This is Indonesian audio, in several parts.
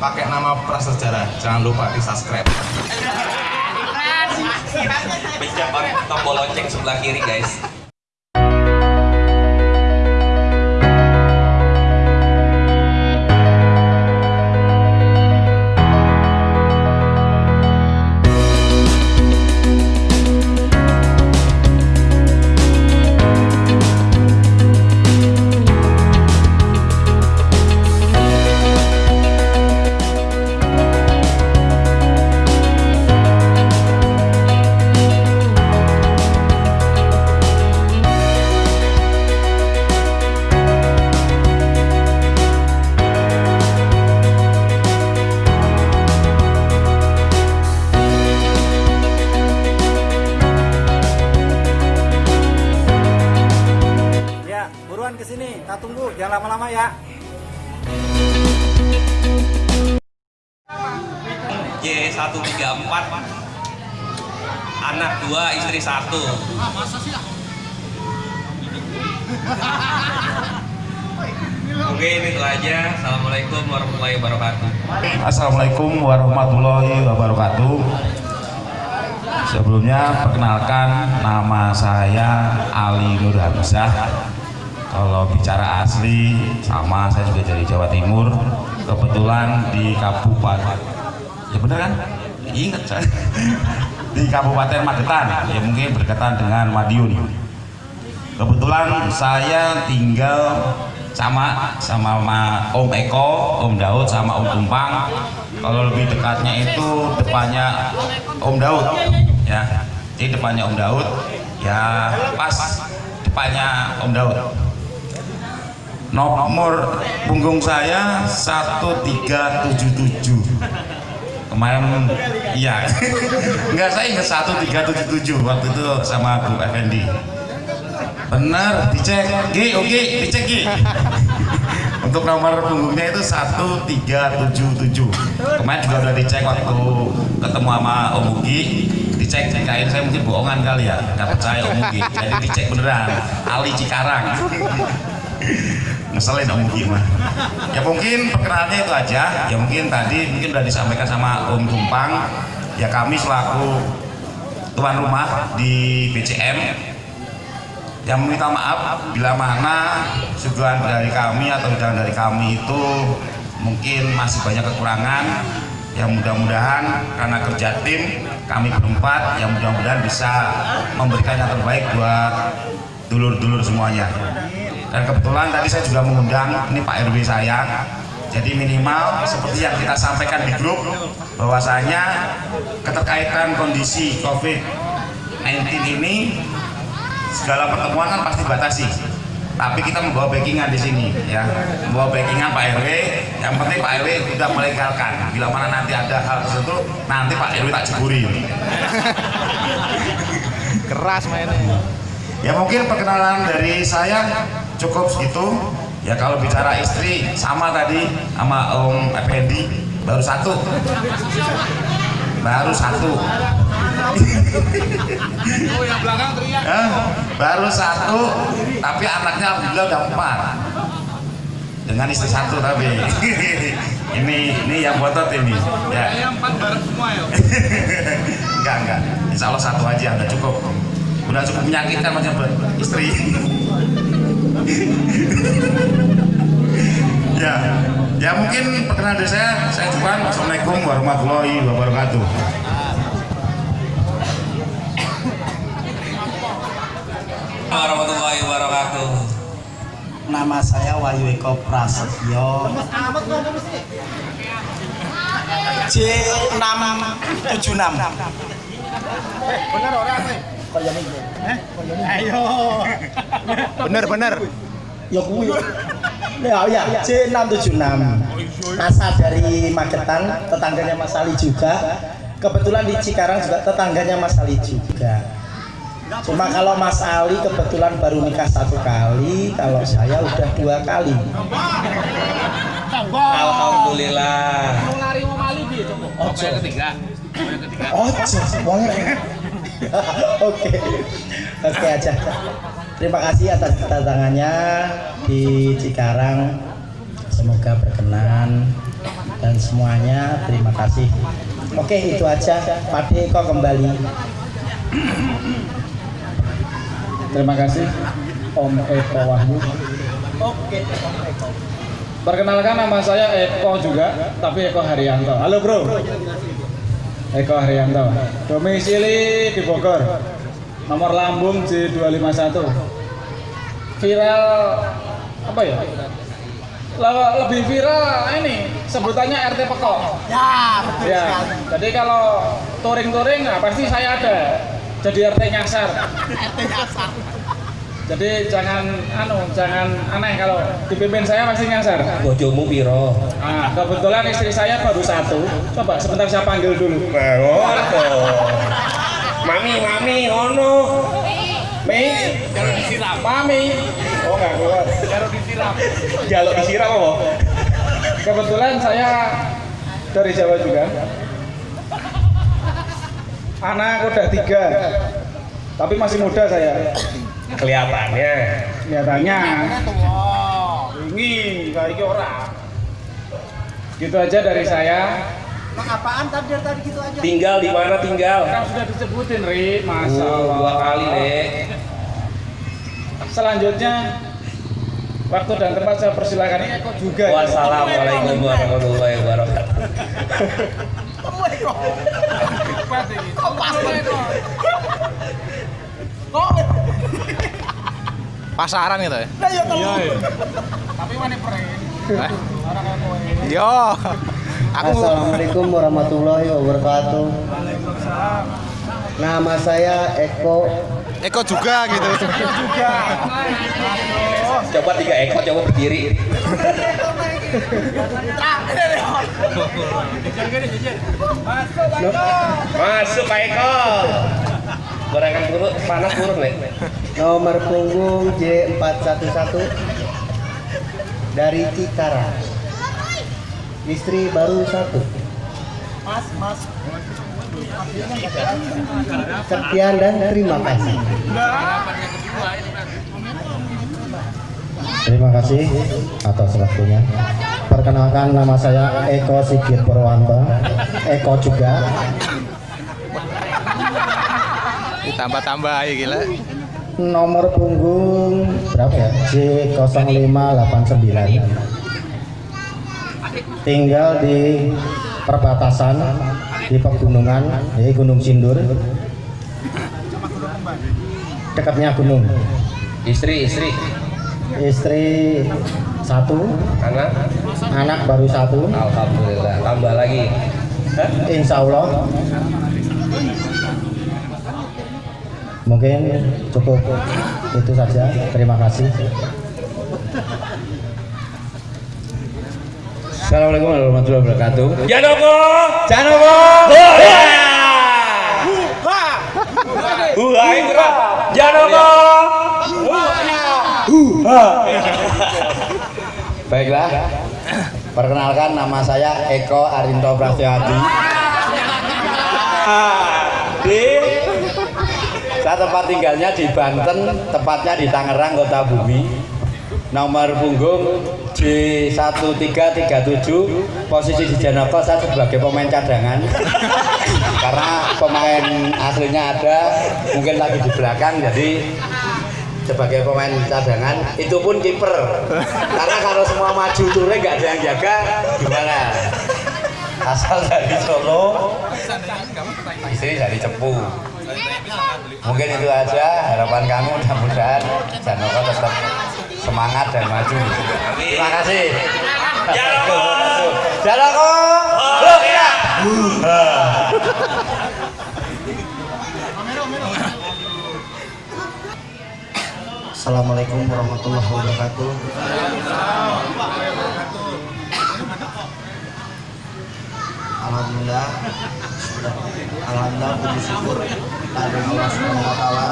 pakai nama prasejarah jangan lupa di subscribe Pencet tombol lonceng sebelah kiri guys. J134 Anak dua, istri satu. Oke, ini itu aja. Assalamualaikum warahmatullahi wabarakatuh. Assalamualaikum warahmatullahi wabarakatuh Sebelumnya perkenalkan nama saya Ali Nur Hamzah Kalau bicara asli sama saya juga dari Jawa Timur Kebetulan di Kabupaten Ya bener kan? Ingat saya Di Kabupaten Magetan Ya mungkin berdekatan dengan Madiun Kebetulan saya tinggal sama sama Ma- Om Eko, Om Daud sama Om Tumpang. Kalau lebih dekatnya itu depannya Om Daud, ya. Jadi depannya Om Daud, ya pas depannya Om Daud. Nomor punggung saya 1377. Kemarin iya. Enggak saya ingat 1377 waktu itu sama Bu Effendi. Benar, dicek. G, oke, dicek G. Untuk nomor punggungnya itu 1377. Kemarin juga udah dicek waktu ketemu sama Om Ugi. Dicek, kain saya mungkin bohongan kali ya, nggak percaya Om Ugi. Jadi dicek beneran, Ali Cikarang. Ngeselin Ugi mah. Ya mungkin perkenalannya itu aja. Ya mungkin tadi mungkin udah disampaikan sama Om Tumpang. Ya kami selaku tuan rumah di BCM yang meminta maaf bila mana suguhan dari kami atau undangan dari kami itu mungkin masih banyak kekurangan yang mudah-mudahan karena kerja tim kami berempat yang mudah-mudahan bisa memberikan yang terbaik buat dulur-dulur semuanya dan kebetulan tadi saya juga mengundang ini Pak RW saya. Jadi minimal seperti yang kita sampaikan di grup bahwasanya keterkaitan kondisi COVID-19 ini segala pertemuan kan pasti batasi tapi kita membawa backingan di sini ya. Membawa backingan Pak RW yang penting Pak RW sudah melegalkan bila mana nanti ada hal tertentu nanti Pak RW tak ceburi. Keras mainnya. ya mungkin perkenalan dari saya cukup segitu. Ya kalau bicara istri sama tadi sama Om Effendi baru satu. Baru satu. Oh yang belakang teriak. Hah? baru satu tapi anaknya alhamdulillah udah empat. Dengan istri satu tapi. Ini ini yang botot ini. Ya. Empat bareng semua ya. enggak enggak. Insya Allah satu aja udah cukup. Udah cukup menyakitkan macam istri ya ya mungkin perkenalan dari saya saya Juan Assalamualaikum warahmatullahi wabarakatuh Warahmatullahi wabarakatuh. Nama saya Wahyu Eko Prasetyo. J676. Bener orang nih. Ayo. Bener bener. Ya kuwi. Ya ya, J676. Asal dari Magetan, tetangganya Mas Ali juga. Kebetulan di Cikarang juga tetangganya Mas Ali juga. Cuma kalau Mas Ali kebetulan baru nikah satu kali, kalau saya udah dua kali. Alhamdulillah. Mau lari mau mali dia coba. Oh, Yang ketiga. Yang ketiga. Oh, wong Oke. Oke aja. terima kasih atas kedatangannya di Cikarang semoga berkenan dan semuanya terima kasih oke itu aja Pak Eko kembali Terima kasih Om Eko Wahyu. oke Om Eko Perkenalkan nama saya Eko juga, tapi Eko Haryanto. Halo bro. Eko Haryanto. Domisili di Bogor. Nomor lambung J251. Viral apa ya? Le- lebih viral ini sebutannya RT Peko. ya betul Ya, jadi kalau touring-touring nah pasti saya ada. Jadi RT nyasar. Jadi jangan anu, jangan aneh kalau dipimpin saya pasti nyasar. Bojomu piro? Nah, kebetulan istri saya baru satu. Coba sebentar saya panggil dulu. Mami, mami, ono. Mi, Mami. Oh enggak keluar. Jaluk disiram apa? Kebetulan saya dari Jawa juga. Anak udah tiga, tapi masih muda saya. Kelihatannya. Kelihatannya. Ini kayak orang. Gitu aja dari saya. Apaan tadi tadi gitu aja? Tinggal di mana tinggal? Kan sudah disebutin, Ri. Masya Uh, dua kali, Le. Selanjutnya, waktu dan tempat saya persilakan ini Eko juga. ya. Wassalamualaikum warahmatullahi wabarakatuh. Pasaran gitu ya? Tapi mana pre? Yo. Aku Assalamualaikum warahmatullahi wabarakatuh nama saya Eko Eko juga gitu. Coba tiga ekor, coba berdiri. Masuk Pak Eko. Gorengan turun, panas turun, Le. Nomor punggung J411 dari Cikarang istri baru satu. Mas mas. Sekian dan terima kasih. Terima kasih atas waktunya. Perkenalkan nama saya Eko Sigit Purwanto. Eko juga. Ditambah-tambah aja gila. Nomor punggung berapa ya J0589 tinggal di perbatasan di pegunungan di Gunung Sindur dekatnya gunung Istri, istri. istri satu Anak. anak baru satu Alhamdulillah. Tambah lagi. Hah? insya Allah mungkin cukup itu saja terima kasih Assalamualaikum warahmatullahi wabarakatuh. Janoko. Janoko. Indra. Janoko. Baiklah, perkenalkan nama saya Eko Arinto Prasetyoadi. Di saya tempat tinggalnya di Banten, tepatnya di Tangerang, Kota Bumi. Nomor punggung J1337, posisi di Janoko saya sebagai pemain cadangan. Karena pemain aslinya ada, mungkin lagi di belakang, jadi sebagai pemain cadangan itu pun kiper karena kalau semua maju turun nggak ada yang jaga gimana asal dari Solo. Istri dari Cepu. Mungkin itu aja harapan kami mudah-mudahan Janoko tetap semangat dan maju. Terima kasih. Janoko. Janoko. Hoya. Assalamualaikum warahmatullahi wabarakatuh. Alhamdulillah, sudah Alhamdulillah puji syukur. Kepada Allah Subhanahu Wa Taala.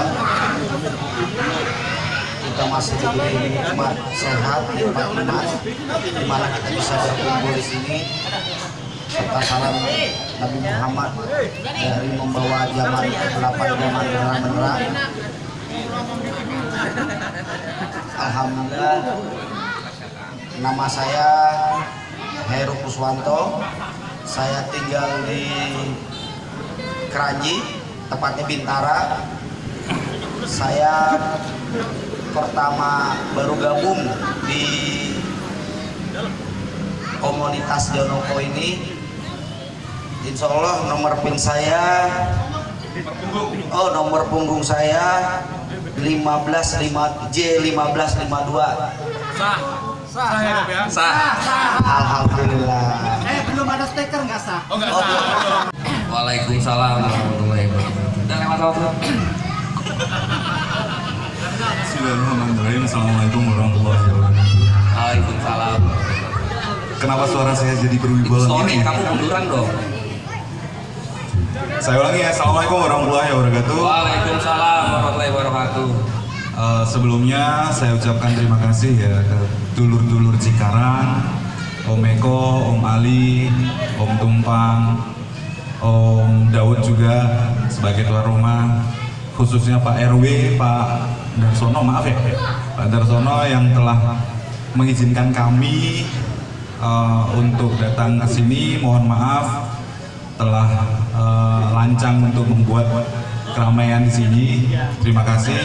Kita masih diberi nikmat sehat, nikmat iman, di mana kita bisa berkumpul di sini. Serta salam Nabi Muhammad dari membawa zaman kegelapan zaman terang menerang Alhamdulillah nama saya Heru Kuswanto saya tinggal di Keranji tepatnya Bintara. Saya pertama baru gabung di komunitas Jonoko ini. Insya Allah nomor pin saya oh nomor punggung saya 15 5 J 1552 Sah. Alhamdulillah Eh belum ada stiker nggak sah? oh, belum. Waalaikumsalam warahmatullahi wabarakatuh. Udah lewat waktu. Bismillahirrahmanirrahim. Assalamualaikum warahmatullahi wabarakatuh. Waalaikumsalam. Kenapa suara saya jadi berwibawa Sorry, gini? kamu munduran dong. Saya ulangi ya. Assalamualaikum warahmatullahi wabarakatuh. Waalaikumsalam warahmatullahi wabarakatuh. Eh, sebelumnya saya ucapkan terima kasih ya ke dulur-dulur Cikarang, Om Eko, Om Ali, Om Tumpang, Om Daud juga sebagai tuan rumah, khususnya Pak RW, Pak Darsono, maaf ya, Pak Darsono yang telah mengizinkan kami eh, untuk datang ke sini. Mohon maaf telah eh, lancang untuk membuat keramaian di sini. Terima kasih.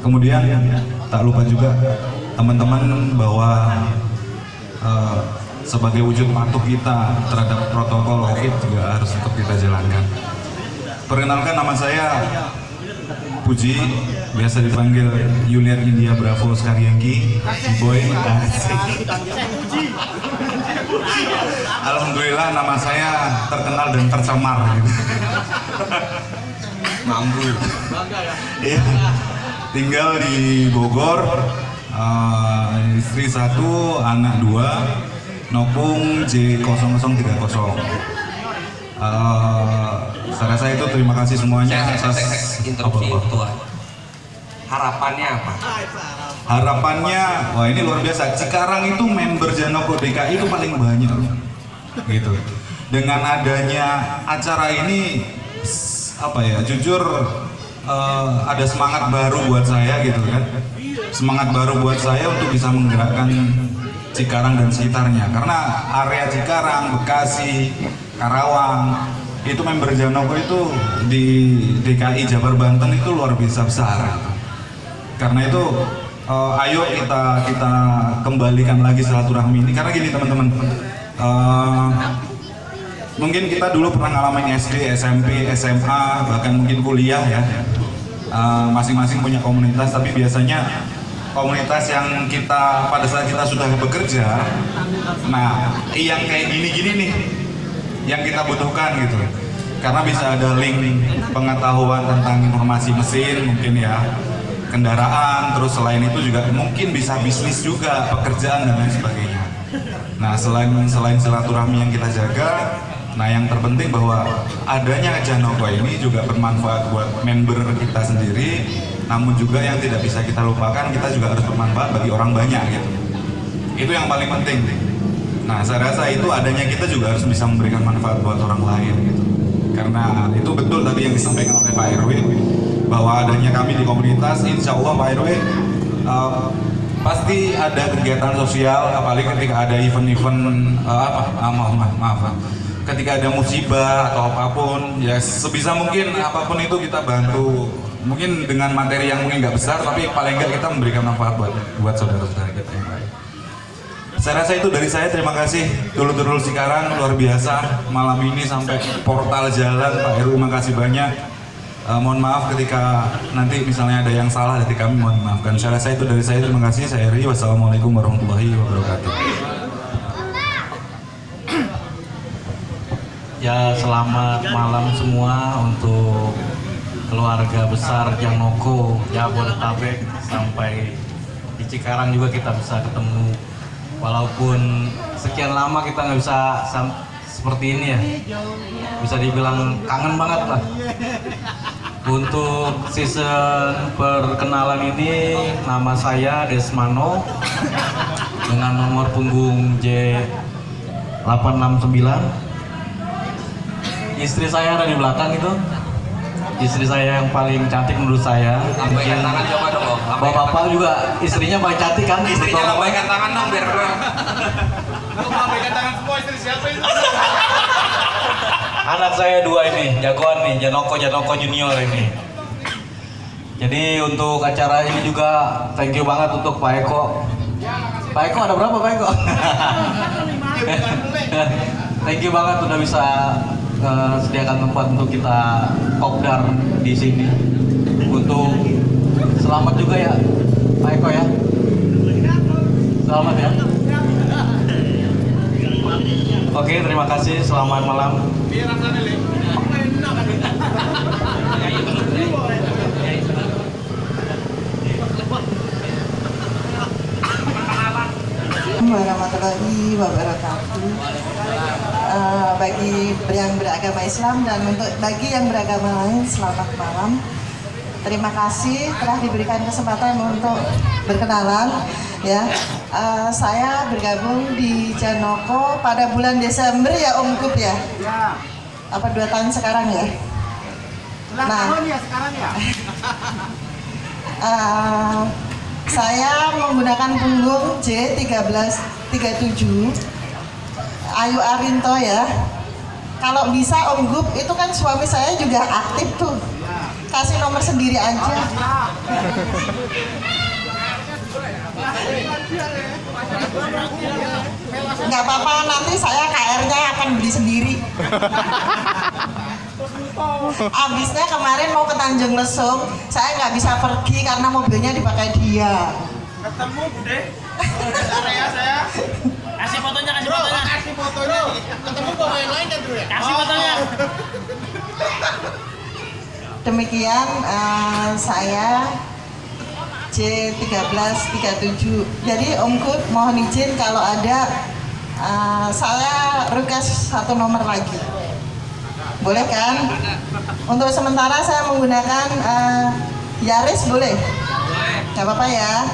Kemudian tak lupa juga teman-teman bahwa eh, sebagai wujud patuh kita terhadap protokol COVID juga harus tetap kita jalankan. Perkenalkan nama saya Puji, biasa dipanggil Junior India Bravo Skaryangki, Boy. Alhamdulillah nama saya terkenal dan tercemar gitu. Mampu. Iya. Tinggal di Bogor, eh, istri satu, anak dua, Nopung J0030. Eh, saya rasa itu terima kasih semuanya Saya, atas interupsi. Harapannya apa? Harapannya, wah ini luar biasa. Cikarang itu member Janoko DKI itu paling banyak, gitu. Dengan adanya acara ini, apa ya? Jujur eh, ada semangat baru buat saya gitu kan. Semangat baru buat saya untuk bisa menggerakkan Cikarang dan sekitarnya. Karena area Cikarang, Bekasi, Karawang itu member Janoko itu di DKI Jabar Banten itu luar biasa besar. Karena itu eh, ayo kita kita kembalikan lagi silaturahmi ini karena gini teman-teman eh, mungkin kita dulu pernah ngalamin SD, SMP, SMA bahkan mungkin kuliah ya Eh, masing-masing punya komunitas tapi biasanya komunitas yang kita pada saat kita sudah bekerja nah yang kayak gini-gini nih yang kita butuhkan gitu. Karena bisa ada link pengetahuan tentang informasi mesin mungkin ya kendaraan terus selain itu juga mungkin bisa bisnis juga pekerjaan dan lain sebagainya. Nah selain selain silaturahmi yang kita jaga nah yang terpenting bahwa adanya Janoko ini juga bermanfaat buat member kita sendiri. Namun juga yang tidak bisa kita lupakan kita juga harus bermanfaat bagi orang banyak gitu. Itu yang paling penting. Nah saya rasa itu adanya kita juga harus bisa memberikan manfaat buat orang lain gitu. Karena itu betul tadi yang disampaikan oleh Pak RW bahwa adanya kami di komunitas insya Allah Pak RW uh, pasti ada kegiatan sosial apalagi ketika ada event-event uh, apa? Ah, maaf, maaf maaf. Ketika ada musibah atau apa pun ya sebisa mungkin apa pun itu kita bantu. Mungkin dengan materi yang mungkin nggak besar tapi paling nggak kita memberikan manfaat buat buat saudara-saudara kita yang lain. Saya rasa itu dari saya. Terima kasih. Dulu-dulu Cikarang luar biasa. Malam ini sampai portal jalan Pak Heru makasih banyak. Eh, mohon maaf ketika nanti misalnya ada yang salah dari kami mohon maafkan saya rasa itu dari saya. Terima kasih. Saya Eri wassalamualaikum warahmatullahi wabarakatuh Ya selamat malam semua untuk keluarga besar Janoko Jabodetabek sampai di Cikarang juga kita bisa ketemu. Walaupun sekian lama kita nggak bisa seperti ini ya. Bisa dibilang kangen banget lah. Untuk season perkenalan ini nama saya Desmano dengan nomor punggung J 869 istri saya ada di belakang itu. Istri saya yang paling cantik menurut saya. Lambaikan tangan coba dong, bapak-bapak juga istrinya paling cantik kan? Istrinya lambaikan tangan dong biar bro. anak saya dua ini jagoan nih Janoko Janoko Junior ini. Jadi untuk acara ini juga thank you banget untuk Pak Eko. Pak Eko ada berapa Pak Eko? Thank you banget udah bisa eh, sediakan tempat untuk kita kopdar di sini untuk selamat juga ya Pak Eko ya selamat ya Oke, terima kasih. Selamat malam. warahmatullahi wabarakatuh. Bagi yang beragama Islam dan untuk bagi yang beragama lain selamat malam. Terima kasih telah diberikan kesempatan untuk berkenalan. Ya, Eh, saya bergabung di Janoko pada bulan Desember ya Om Kup ya. Apa dua tahun sekarang ya? Nah, ya sekarang ya. Eh, saya menggunakan punggung J1337 Ayu Arinto ya. Kalau bisa Om Gup itu kan suami saya juga aktif tuh. Kasih nomor sendiri aja. Nggak apa-apa nanti saya KR-nya akan beli sendiri. Abisnya kemarin mau ke Tanjung Lesung, saya nggak bisa pergi karena mobilnya dipakai dia. Ketemu Bude. Area saya. Kasih fotonya, kasih fotonya. Kasih fotonya. Ketemu pemain lain kan Bro ya? Kasih fotonya. Demikian eh, saya J1337. Jadi Om Kut mohon izin kalau ada eh, saya request satu nomor lagi. Boleh kan? Untuk sementara saya menggunakan eh, Yaris boleh? Gak apa-apa ya.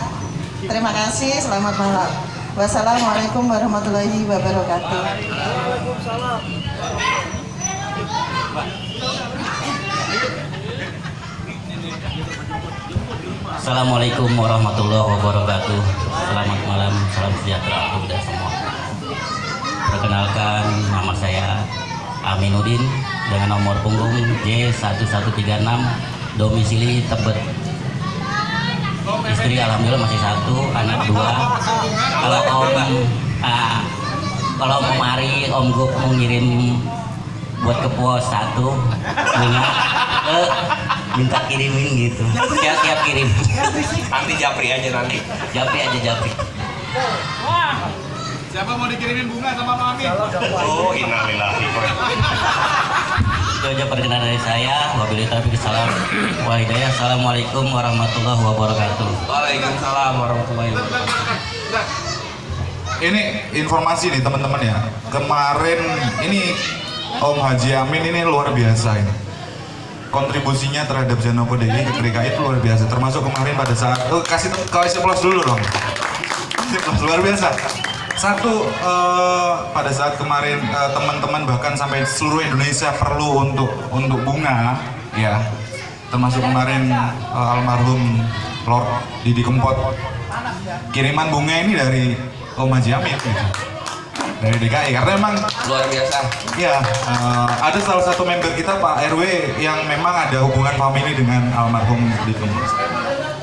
Terima kasih, selamat malam. Wassalamualaikum warahmatullahi wabarakatuh. Assalamualaikum warahmatullahi wabarakatuh. Selamat malam, salam sejahtera untuk kita semua. Perkenalkan nama saya Aminuddin dengan nomor punggung J1136 domisili Tebet. Istri alhamdulillah masih satu, anak dua. Kalau om ah, kalau mau mari om Gup mau ngirim buat ke pos satu bunga eh, minta kirimin gitu siap siap kirim Nanti japri aja nanti. japri aja japri Siapa mau dikirimin bunga sama Mami? Oh, innalillahi. Itu aja perkenalan dari saya wabillahi taufiq salam wa hidayah assalamualaikum warahmatullahi wabarakatuh Waalaikumsalam warahmatullahi wabarakatuh. Ini informasi nih teman-teman ya. Kemarin ini Om Haji Amin ini luar biasa ini. Kontribusinya terhadap Janoko DKI ke DKI itu luar biasa. Termasuk kemarin pada saat oh, kasih kasih plus dulu dong. Plus luar biasa. Satu eh, pada saat kemarin eh, teman-teman bahkan sampai seluruh Indonesia perlu untuk untuk bunga ya. Termasuk kemarin eh, almarhum Lord Didi Kempot kiriman bunga ini dari Om Haji Amin gitu. dari DKI karena emang Luar biasa. ya eh, ada salah satu member kita Pak RW yang memang ada hubungan family dengan almarhum Didi Kempot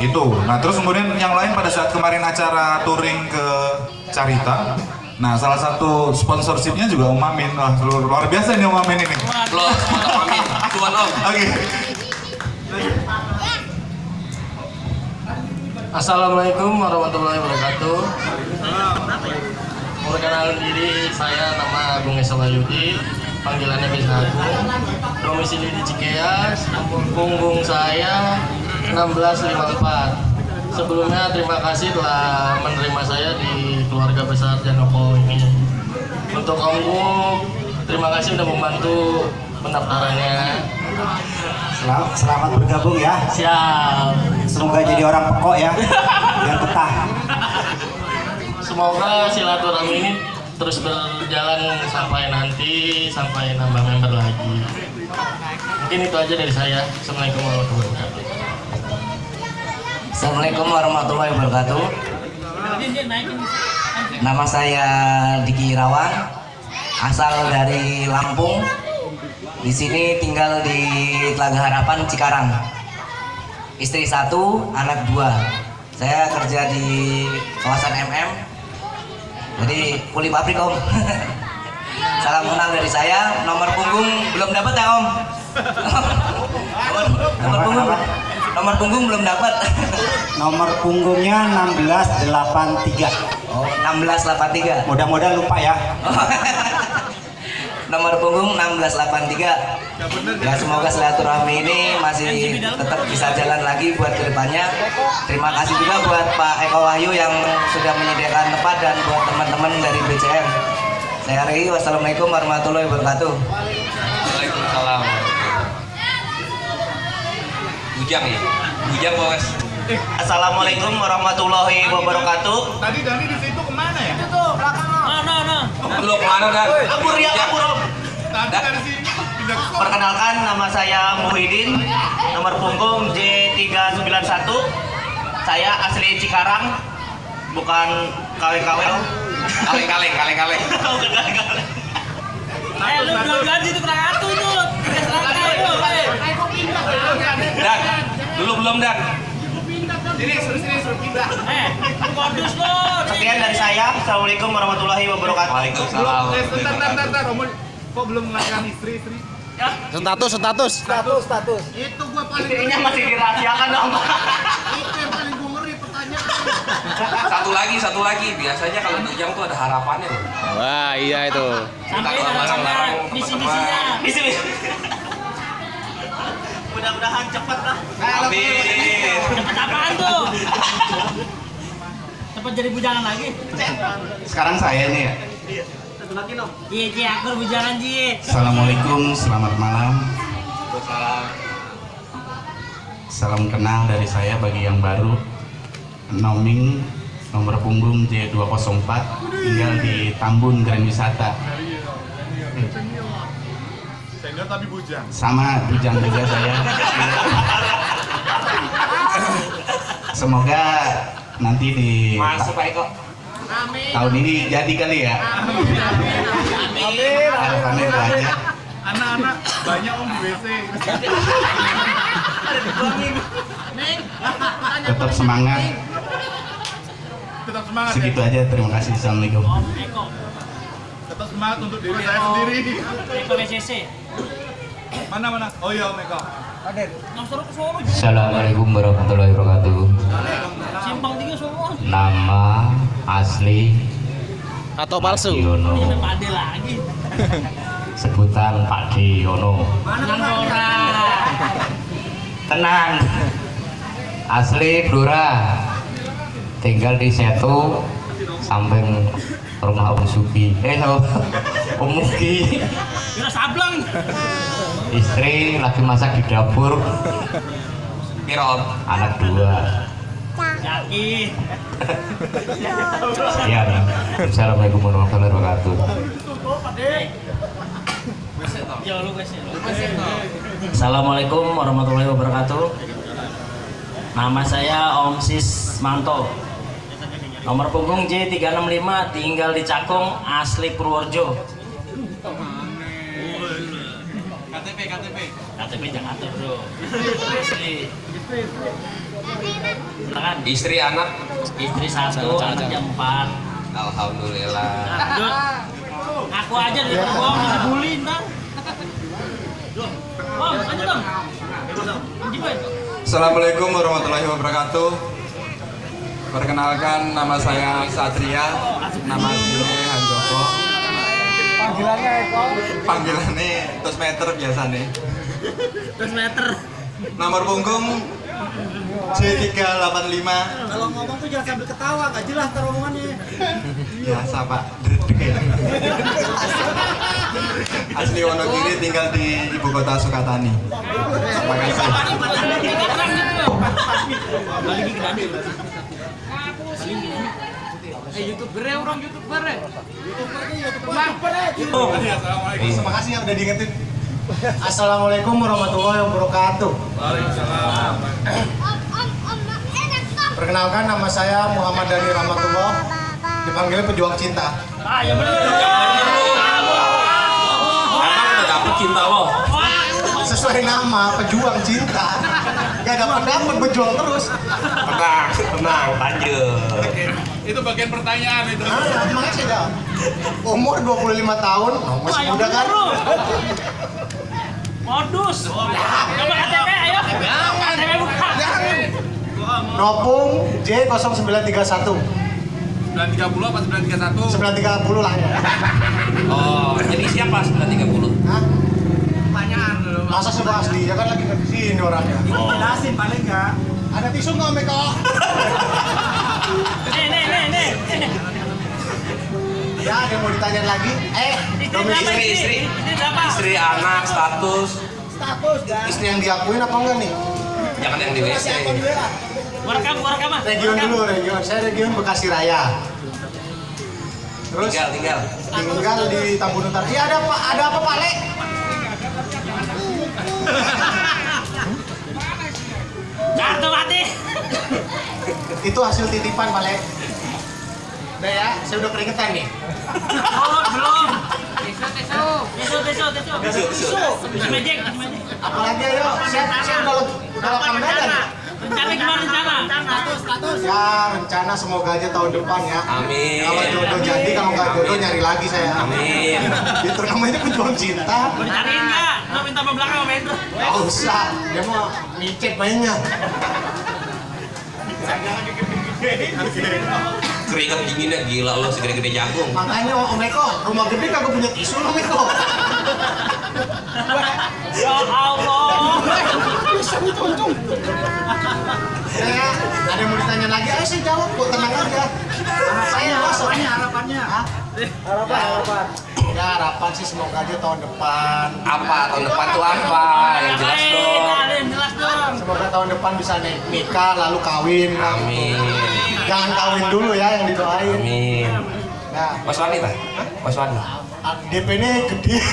itu nah terus kemudian yang lain pada saat kemarin acara touring ke Carita nah salah satu sponsorshipnya juga Om Amin Wah, luar, luar biasa nih Om Amin ini Lo, mantap amin. Tuan Om. oke Assalamualaikum warahmatullahi wabarakatuh. Perkenalkan diri saya nama Agung Esa Wahyudi, panggilannya bisa Agung. Domisili di Cikeas, punggung saya 1654. Sebelumnya terima kasih telah menerima saya di keluarga besar Janoko ini. Untuk Om Guk, terima kasih sudah membantu pendaftarannya. Selamat, selamat bergabung ya. Siap. Semoga jadi orang pekok ya. Biar betah. Semoga silaturahmi ini terus berjalan sampai nanti sampai nambah member lagi. Mungkin itu aja dari saya. Assalamualaikum warahmatullahi wabarakatuh. Assalamualaikum warahmatullahi wabarakatuh. Nama saya Diki Irawan, asal dari Lampung. Di sini tinggal di Telaga Harapan Cikarang. Istri satu, anak dua. Saya kerja di kawasan MM. Jadi kuli pabrik om. Salam kenal dari saya. Nomor punggung belum dapat ya om. nomor, nomor punggung nomor punggung belum dapat. Nomor punggungnya 1683. Oh, 1683. Mudah-mudahan lupa ya. Nomor punggung 1683. Ya semoga silaturahmi ini masih tetap bisa jalan lagi buat ke depannya. Terima kasih juga buat Pak Eko Wahyu yang sudah menyediakan tempat dan buat teman-teman dari BCM. Saya Rey, wassalamualaikum warahmatullahi wabarakatuh. Waalaikumsalam. Bujang ya? Bujang bos. Assalamualaikum warahmatullahi wabarakatuh. Tadi Dani di situ ke mana ya? Itu belakang. Mana, mana? Lu ke mana dan? Kabur ya, kabur om. Tadi dari sini Perkenalkan nama saya Muhyiddin, nomor punggung J391. Saya asli Cikarang, bukan KW-KW. Kaleng-kaleng, kaleng-kaleng. Bukan KW-KW. Eh, lu gaji itu kurang atuh itu. Dan, dulu belum dan. Sini, suruh sini, suruh pindah. Eh, modus lo. Sekian dari saya. Assalamualaikum warahmatullahi wabarakatuh. Waalaikumsalam. Eh, bentar, bentar, bentar, kok belum melahirkan istri, istri? Status, status. Status, status. Itu gua paling Istrinya masih dirahasiakan dong. Itu yang paling gua ngeri pertanyaan. Satu lagi, satu lagi. Biasanya kalau bujang tuh ada harapannya tuh. Wah, iya itu. Sampai larang-larang misi-misinya. Misi misi. Mudah-mudahan cepat lah. Amin. Cepet apaan tuh? Cepet jadi bujangan lagi. Sekarang saya nih ya. Satu lagi dong. Iya, Ji, akur bujangan, Ji. Assalamualaikum, selamat malam. Salam. Salam kenal dari saya bagi yang baru. Noming nomor punggung J204 tinggal di Tambun Grand Wisata. Senior tapi bujang. Sama bujang juga saya. Semoga nanti di Masuk Pak Eko. tahun ini jadi kali ya. Harapannya itu aja. Anak-anak banyak om di WC. Tetap semangat. Tetap semangat Segitu ya. aja. Terima kasih. Assalamualaikum. Tetap semangat untuk diri saya sendiri. Eko BCC. Mana mana? Oh iya. Assalamualaikum warahmatullahi wabarakatuh. Simpang tiga semua. Nama asli Atau palsu. Yono, lagi. sebutan Pak Yono. Tenang Dora. Tenang. Asli Blora. Tinggal di Setu samping rumah Om Sugi. Eh, Om Mugi. Kira sableng. Istri lagi masak di dapur. Om? Anak dua. Yakin. Sekian. Assalamualaikum warahmatullahi wabarakatuh. Ya. Assalamualaikum warahmatullahi wabarakatuh. Nama saya Om Sis Manto. Nomor punggung J365 tinggal di Cakung, asli Purworejo. KTP KTP. KTP Jakarta, Bro. Asli. Silakan. Istri anak. Istri satu, anaknya empat. Alhamdulillah. Aku aja dari bohong, bully ntar. Bang, lanjut dong. Assalamualaikum warahmatullahi wabarakatuh. Perkenalkan nama saya Satria, nama Handoko. Panggilannya Eko. Panggilannya tos meter biasa nih. Terus meter. Nomor punggung J385 Kalau ngomong tuh jangan sambil ketawa, nggak jelas ntar omongannya. biasa Pak. Dredeg ya. Asli Wonogiri tinggal di ibu kota Sukatani. Terima kasih. Eh youtuber ya orang youtuber ya. Youtuber youtuber. Terima kasih ya udah diingetin. Assalamualaikum warahmatullahi wabarakatuh. Perkenalkan nama saya Muhammad Dani Rahmatullah, dipanggilnya pejuang cinta. Ah, ya dapet cinta lo? Sesuai nama pejuang cinta. Gak dapat dapat berjuang terus. Tenang, tenang, lanjut. Itu bagian pertanyaan itu. Ah, makanya saya jawab. Umur 25 tahun, oh, masih muda kan? Modus. Coba KTP, ayo. KTP buka. Nopung J0931. 930 apa 931? 930 lah ya. Oh, jadi siapa 930? Hah? Masa sebab asli, ya kan lagi di sini orangnya. Oh. Jelasin paling nggak. Ada tisu nggak Meko? Nih, nih, nih, nih. Ya, ada mau ditanya lagi? Eh, domisili Istri, istri. Ini berapa? Istri, anak, status. Status, Istri yang diakuin apa enggak nih? Jangan yang di WC. Gua rekam, ah. Region dulu, region. Saya region Bekasi Raya. Terus Tinggal, tinggal. tinggal di Tambun Utara. Iya ada Pak, ada apa Pak Le? Kartu mati. Itu hasil titipan Pak Le. Udah ya, saya udah keringetan nih. Oh, belum. Tisu, tisu. Tisu, tisu, tisu. Tisu, tisu. Apalagi ayo, saya, saya udah udah lapang dada nih. Rencana gimana rencana? Status, status. Ya rencana semoga aja tahun depan ya. Amin. Kalau jodoh jadi, kalau nggak jodoh nyari lagi saya. Amin. Itu namanya pejuang cinta. Mau dicariin nggak? Lo minta sama belakang sama Hendro. Gak usah, dia mau micet mainnya. Keringet dinginnya gila lo segede-gede jagung. Makanya Om Eko, rumah gede kagak punya tisu Om Eko. Ya Allah. Bisa dituntung. Ya, ada yang mau ditanya lagi? Ayo saya jawab, kok tenang aja. Anak saya masuk. harapannya. Harapan, harapan. Ya harapan sih semoga aja tahun depan. Apa tahun depan tuh apa? Yang jelas dong. Yang jelas dong. Semoga tahun depan bisa nik- nikah lalu kawin. Amin. Jangan kawin dulu ya yang didoain. Amin. Nah, Waswani tak? Waswani. DP ini gede.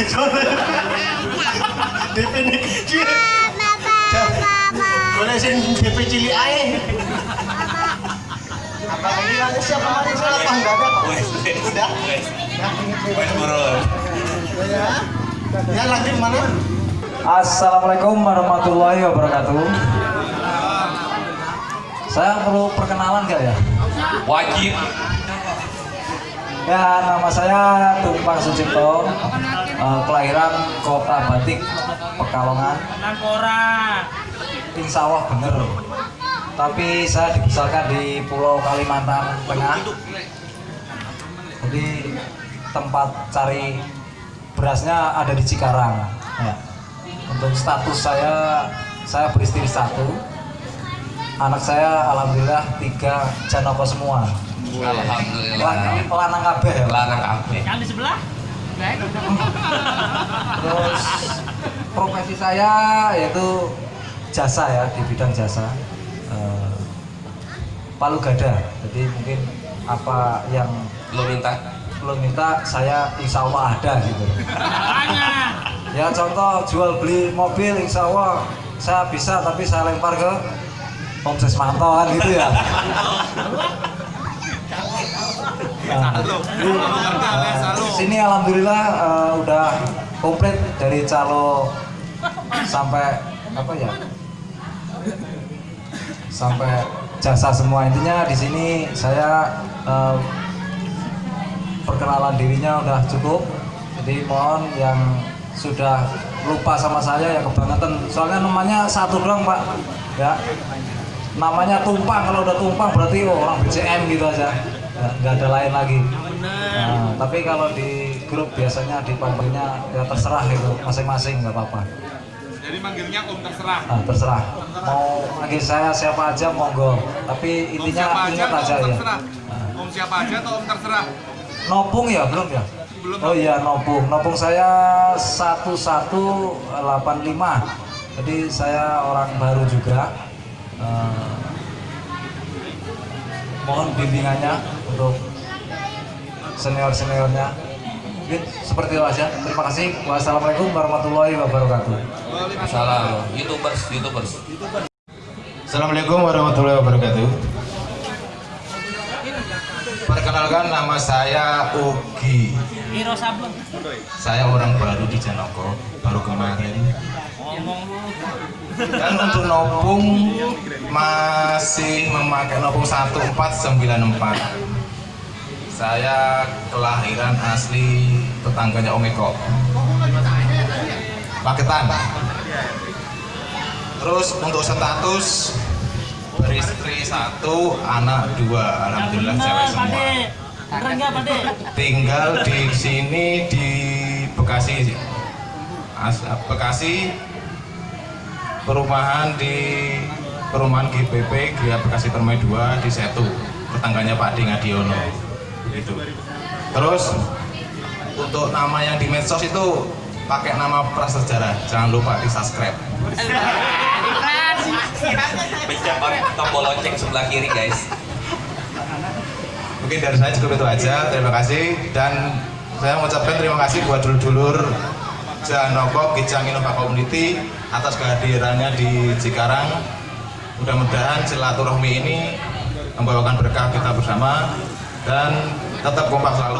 DP ini kecil. Boleh sih DP cilik aja. Apa ini ada siapa lagi saya lapang enggak ada kok. Udah. Ya, Wes burun. Ya. Ya lanjut mana? Assalamualaikum warahmatullahi wabarakatuh. Saya perlu perkenalan gak ya? Wajib. Ya, nama saya Tumpang Sucipto, eh, kelahiran Kota Batik, Pekalongan. Insya Allah bener. Tapi saya dibesarkan di Pulau Kalimantan Tengah. Jadi tempat cari berasnya ada di Cikarang. Ya. Untuk status saya, saya beristri satu. Anak saya alhamdulillah tiga janoko semua. Alhamdulillah. Lan- Lanang kabeh ya. Lanang kabeh. Yang di sebelah? Terus profesi saya yaitu jasa ya di bidang jasa Eh, palu gada. Jadi mungkin apa yang Lo minta? Belum minta saya insya Allah ada gitu. Ya contoh jual beli mobil insya Allah saya bisa tapi saya lempar ke Om Sesmanto kan gitu ya. Nah, di sini alhamdulillah eh, udah komplit dari calo sampai apa ya sampai jasa semua. Intinya di sini saya eh, perkenalan dirinya udah cukup. Jadi mohon yang sudah lupa sama saya ya kebangetan. Soalnya namanya satu doang pak. Ya. Namanya tumpang kalau udah tumpang berarti oh, orang BCM gitu aja. Ya, nggak ada lain lagi. Nah, tapi kalau di grup biasanya dipanggilnya ya terserah itu masing-masing nggak apa-apa Jadi manggilnya Om terserah. Nah, terserah. Mau manggil saya siapa aja monggo. Tapi Om intinya aja ingat aja Om ya. terserah? Om siapa aja atau Om terserah? Nopung ya belum ya? Belum. oh iya Nopung. Nopung saya 1185 jadi saya orang baru juga. Eh, mohon bimbingannya untuk senior-seniornya mungkin seperti itu aja terima kasih wassalamualaikum warahmatullahi wabarakatuh Salam. Youtubers, Youtubers. Assalamualaikum warahmatullahi wabarakatuh. Perkenalkan nama saya Ugi. Saya orang baru di Janoko, baru kemarin. Ngomong lu. Dan untuk nopung masih memakai nopung 1494. Saya kelahiran asli tetangganya Om Eko. Paketan. Terus untuk status beristri satu, anak dua, alhamdulillah cewek semua. Tinggal di sini di Bekasi, As- Bekasi, perumahan di perumahan GPP Gria Bekasi Permai 2 di Setu, tetangganya Pak Di Terus untuk nama yang di medsos itu pakai nama prasejarah, jangan lupa di subscribe. Pencet tombol lonceng sebelah kiri guys. Mungkin dari saya cukup itu aja. Terima kasih dan saya mengucapkan terima kasih buat dulur-dulur Janoko Kijang Innova Community atas kehadirannya di Cikarang. Mudah-mudahan silaturahmi ini membawakan berkah kita bersama dan tetap kompak selalu.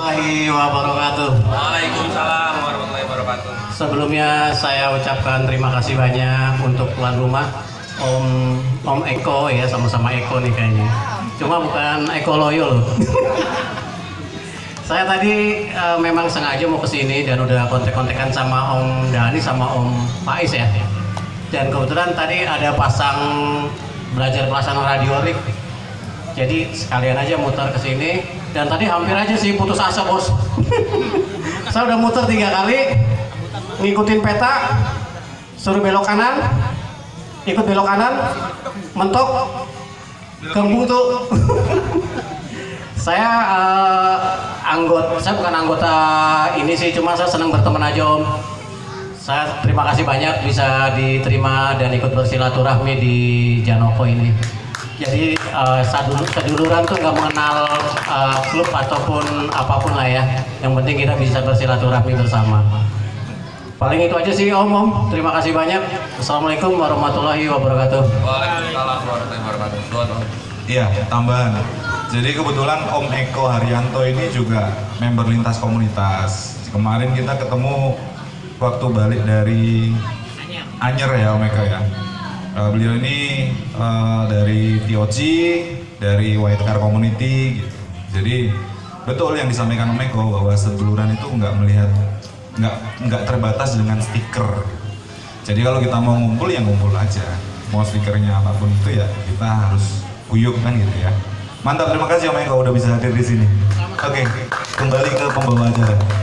Wabarakatuh. Waalaikumsalam warahmatullahi wabarakatuh. Sebelumnya saya ucapkan terima kasih banyak untuk tuan rumah Om Om Eko ya sama-sama Eko nih kayaknya. Cuma bukan Eko Loyo loh. saya tadi eh, memang sengaja mau ke sini dan udah kontek-kontekan sama Om Dani sama Om Faiz ya. Dan kebetulan tadi ada pasang belajar pelaksana radiorik. Jadi sekalian aja muter ke sini dan tadi hampir aja sih putus asa bos. saya udah muter tiga kali ngikutin peta suruh belok kanan ikut belok kanan mentok kembung tuh. Saya eh, anggota saya bukan anggota ini sih cuma saya senang berteman aja om. Saya terima kasih banyak bisa diterima dan ikut bersilaturahmi di Janoko ini. Jadi eh, sadul- seduluran tuh nggak mengenal eh, klub ataupun apa pun lah ya yang penting kita bisa bersilaturahmi bersama paling itu aja sih om om terima kasih banyak assalamualaikum warahmatullahi wabarakatuh Waalaikumsalam warahmatullahi wabarakatuh. Iya, tambahan. Jadi kebetulan Om Eko Haryanto ini juga member lintas komunitas. Kemarin kita ketemu waktu balik dari Anyer ya Om Eko ya. Eh, beliau ini eh, dari TOC, dari White Car Community gitu. Jadi betul yang disampaikan Om Eko bahwa seduluran itu nggak melihat nggak nggak terbatas dengan stiker. Jadi kalau kita mau ngumpul ya ngumpul aja. Mau stikernya apa pun itu ya kita harus guyup kan gitu ya. Mantap, terima kasih Om Eko udah bisa hadir di sini. Oke, kembali ke pembawa acara.